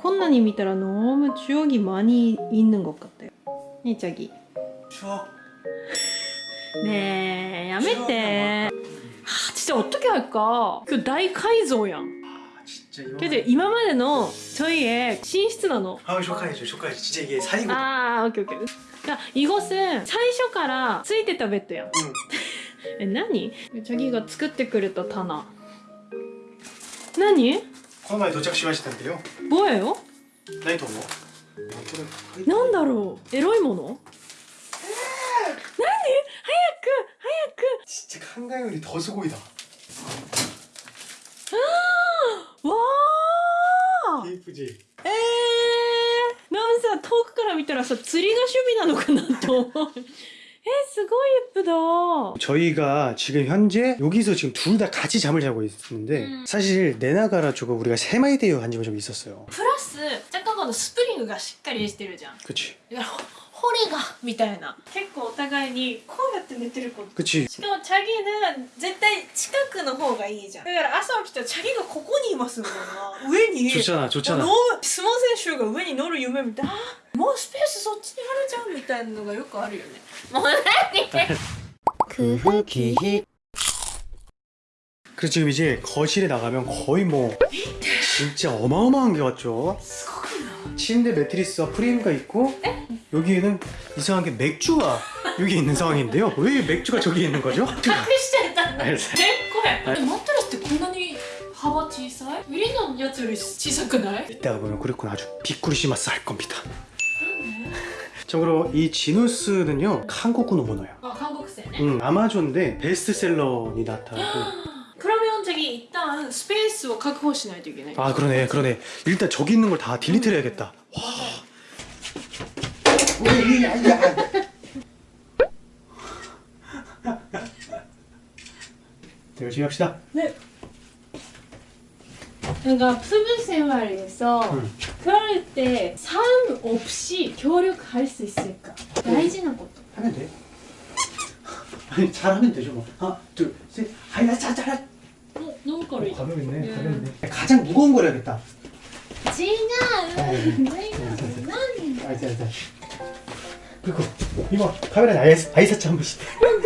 こんなに見たら너무 추억이 많이 있는 것 같아요. 네, 자기. 추억 네, やめて. 아, 진짜 어떻게 할까? 그 다이카이조야. 아 진짜 이거 그래도 今までの 저희의寝室 なの. 아 쇼카이죠 쇼카이죠 진짜 이게 사이고 아, 오케이 오케이. 그러니까 이것은 最初からついてたベッドやん. 응. え、何? 자기가 作ってくれた棚.何? この前到着しましたんでよ 뭐예요? 何と思うなんだろうエロいもの何早く 진짜 한강 요리 더 수고이다 早くわー 예쁘지? えー、なんさ遠くから見たらさ釣りが趣味なのかなと思うえ すごい예쁘다 。 저희가 지금 현재 여기서 지금 둘 다 같이 잠을 자고 있는데 음. 사실 내나가라 쪽은 우리가 세마이데이어 간 적은 좀 있었어요 プラス若干このスプリングがしっかりしてるじゃん 그치 だからほ骨がみたいな結構お互いにこうやって寝てること 그치 しかもチャギが絶対近くの方がいいじゃんだから朝起きたらチャギがここにいますみたいな上に 좋잖아 あ 좋잖아 の相撲選手が上に乗る夢みたいなあ もうスペースそっちにあるじゃんみたいなのがよくあるよねもう何그 후기 그래서 지금 이제 거실에 나가면 거의 뭐 진짜 어마어마한 게 왔죠 すごくない 침대 매트리스와 프레임가 있고 여기에는 이상하게 맥주가 여기 있는 상황인데요 왜 맥주가 저기 있는 거죠? 隠してたんだ알았어. 結構やマットレスってこんなに幅小さいウリのやつより小さくない 이따가 보면 그랬구나 아주 비쿠리시마스 할 겁니다 なんで 참고로 이 지누스는요 한국어 번호예요 あ韓国製ね 음, 아마존で 베스트셀러니 나타나고 그러면 저기 일단 스페이스 を確保しないといけない 아 그러네 그러네 일단 저기 있는 걸 다 딜리트를 해야겠다 자, 열심히 합시다 네. 그러니까 푸른 생활에서 음. 그럴 때 사람 없이 교류할 수 있을까? 음. 다이지는 것도. 하면 돼. 아니 잘하면 되죠 뭐. 하나 둘셋. 아야 자자라 어? 너무 거리 가볍네. 가볍네. 가장 무거운 걸 해야겠다. 지나 지나 알지 알지 그리고 이거 카메라 아이 아이사치 한 번씩. 어,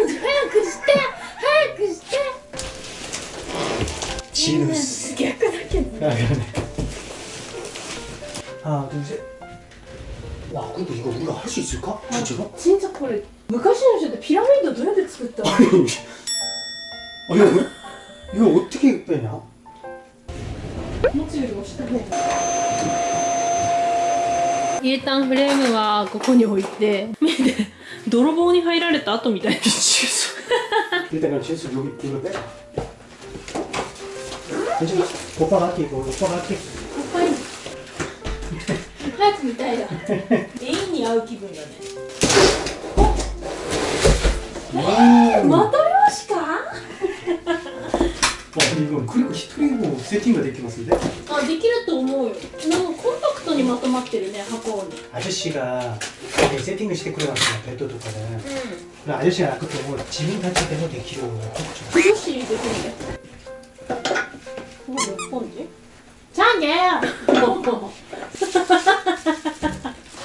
지누스. 아 그러네 하나 둘셋와 근데 이거 우리가 할 수 있을까? 진짜로? 진짜 これ昔の人ってピラミッドどうやって作ったの 아니 이거 이거 어떻게 빼냐? 持つよりも下方イエタンフレームはここに置いて見て泥棒に入られた後みたいな 미치겠어 일단 그럼 진수 여기 이거 빼 괜찮아 오빠가 할게 이거 오빠가 할게 早く見たいだ永遠に会う気分だね 와 また用紙か 와 근데 이거 그리고 히토리고 세팅가 되게 많은데 あできると思うよなんかコンパクトにまとまってるね箱に 아저씨가 이렇게 세팅을 시켜 그래놨잖아 베드とか는 うん 그 아저씨가 아까 또 지문 단체 때문에 되게 길어 컸죠 崩し入れて ポンジ？じ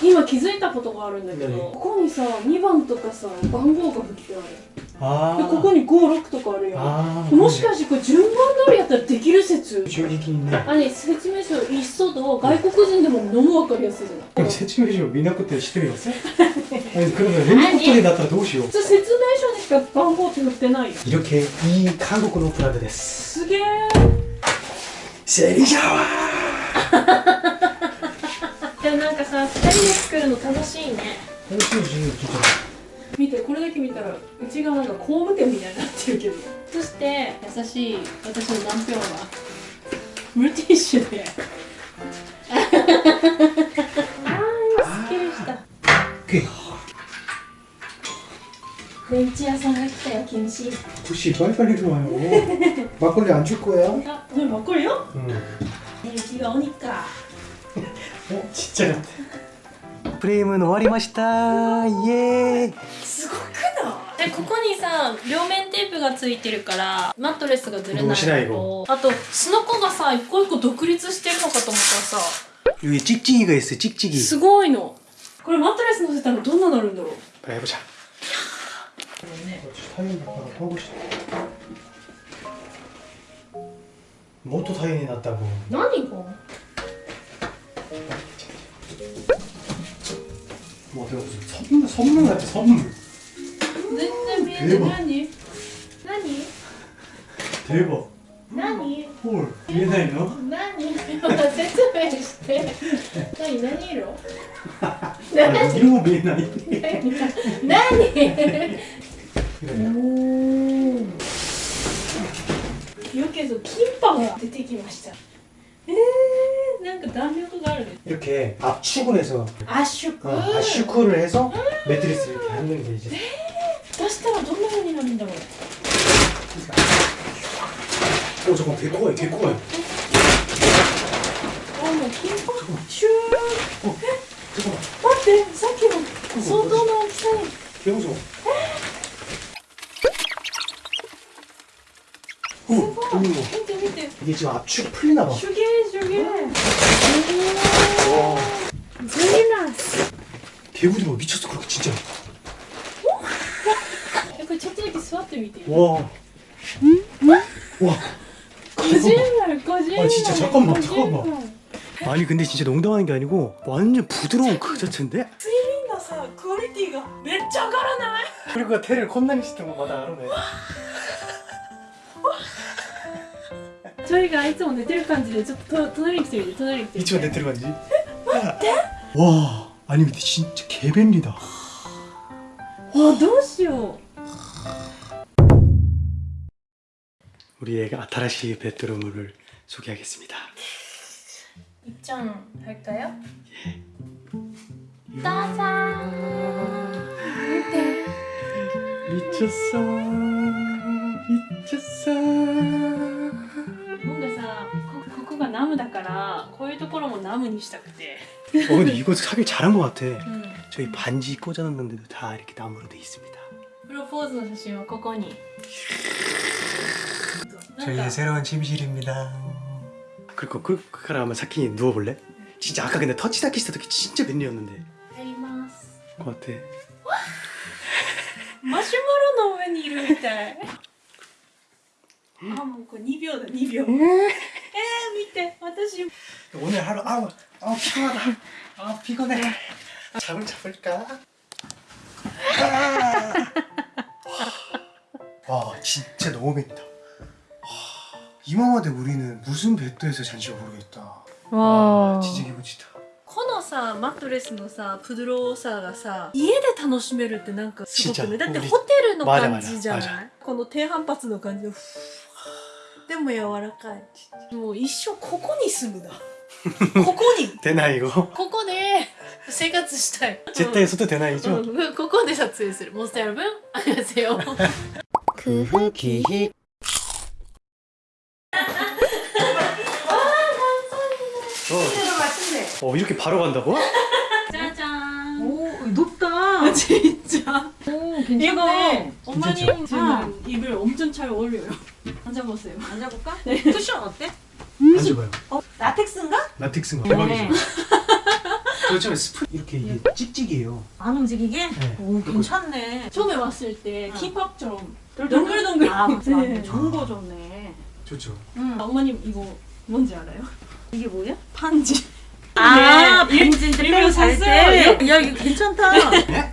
今気づいたことがあるんだけどここにさ2番とかさ番号が振ってある。でここに56とかあるよもしかしてこれ順番通りやったらできる説？正直にね。あれ説明書一そと外国人でものむ分かりやすいじゃない？説明書見なくて知ってるよ 連続取だったらどうしよう。説明書にしか番号って載ってないよ。色気いい韓国のプラグです。すげえセリシャワーでもなんかさ二人で作るの楽しいね。楽しい。し見てこれだけ見たらうちがなんか工務店みたいになってるけど。そして優しい私の男票はムルティッシュで。ああすっきりした。電池屋さんが来たよ禁止牛バイバイいるわよ。 막걸리 안 줄 거야? あそればっかりよ 응 ねうちが鬼か 어? 진짜 같아 프레임은 終わりましたイエーイすごくないでここにさ両面テープがついてるからマットレスがずれないどうしないのとあとすのこがさ一個一個独立してるのかと思ったらさ 여기 찍찍이가 있어 찍찍이 すごいのこれマットレス乗せたらどんななるんだろう 그래 해보자 ね 타이어 하고 싶어 모토 타이어이 났다고 何が 뭐 내가 무슨 선물, 선물 같아 선물 全然見えてでも何何 대박 何 헐 이해나이 너? 何説明して何何色 아 이런 거 미해나이 何 그래 お よけぞキンパが出てきましたえー、なんか弾力があるね 이렇게 압축을 해서 圧縮 어, 압축을 해서 매트리스 이렇게 하는 게 이제 出したらどんな風になるんだろう 오 잠깐 개코가 개코가 あもうキンパシュー 어 잠깐만 待ってさっきの相当の大きさに 개무서워 오すごい 오, 見て見て 이게 지금 압축 풀리나 봐 手芸手芸 와 ゼリナス 개구리가 미쳤어 그렇게 진짜 えこれちょっとだけ座ってみて 와 와. 個人丸個人丸 아, 진짜 잠깐만, 個人 잠깐만. 丸 아니 근데 진짜 농담하는 게 아니고 완전 부드러운 그 자체인데? 睡眠のさクオリティがめっちゃ上がらない 그리고 테를 콘나니 시스템 마다 알아네 それがいつも寝てる感じでちょっとと隣に来てみて隣に来てみて 이치가 내 들어간지? 와 아니 근데 진짜 개便利다 わどうしよ 우리 애가 아타라시 베드룸을 소개하겠습니다 ういっちゃん入ったよどうぞ見て 미쳤어 미쳤어 ところもナムにしたくて 어 근데 이거 사길 잘한 것 같아 うん 저희 반지 꽂아놨는데도 다 이렇게 나무로 돼 있습니다 プロポーズの写真はここになん 저희의 か 새로운 침실입니다 그리고 그, 그 카라면 사키니 누워볼래? 진짜 아까 근데 터치다키 했을 때 진짜 벤리였는데 入ります것 같아 マシュマロの上にいるみたいあもうこれ2秒だ2秒 えー、見て私 오늘 하루 아우 아우 피곤하다 아우 피곤해 잠을 잡을까? 와 진짜 너무 맵다 이맘마데 우리는 무슨 배도에서 잔지 모르겠다 와 진짜 기분지다 このさマットレスのさプドローさがさ家で楽しめるってなんかすごくねちっちゃいだってホテルのまだまだ感じじゃまだないこの低反発の感じでふわで も柔らかいもう一生ここに住むだここに 되나 이거? ここで生活したい 제때 에서도 되나 이죠? うんうんここで撮影するモンスター여러분 안녕하세요 크흐기히 어, 어 이렇게 바로 간다고? 짜잔 오 높다. 진짜 오 이거. 엄마님 지금 입을 엄청 잘 어울려요 앉아보세요 앉아볼까? 쿠션 어때? 앉아봐요 어 라텍스인가? 라텍스가 네. 대박이죠 그렇죠 스프 이렇게 이게 찍찍이에요 안 움직이게? 네. 오 괜찮네. 처음에 왔을 때 응. 킴밥처럼 동글동글. 아 맞아. 네. 좋은 거 좋네. 좋죠 응. 엄마님 이거 뭔지 알아요? 이게 뭐야? 반지 아 네. 빼고 잘 샀어요. 때. 야 이거 괜찮다. 네?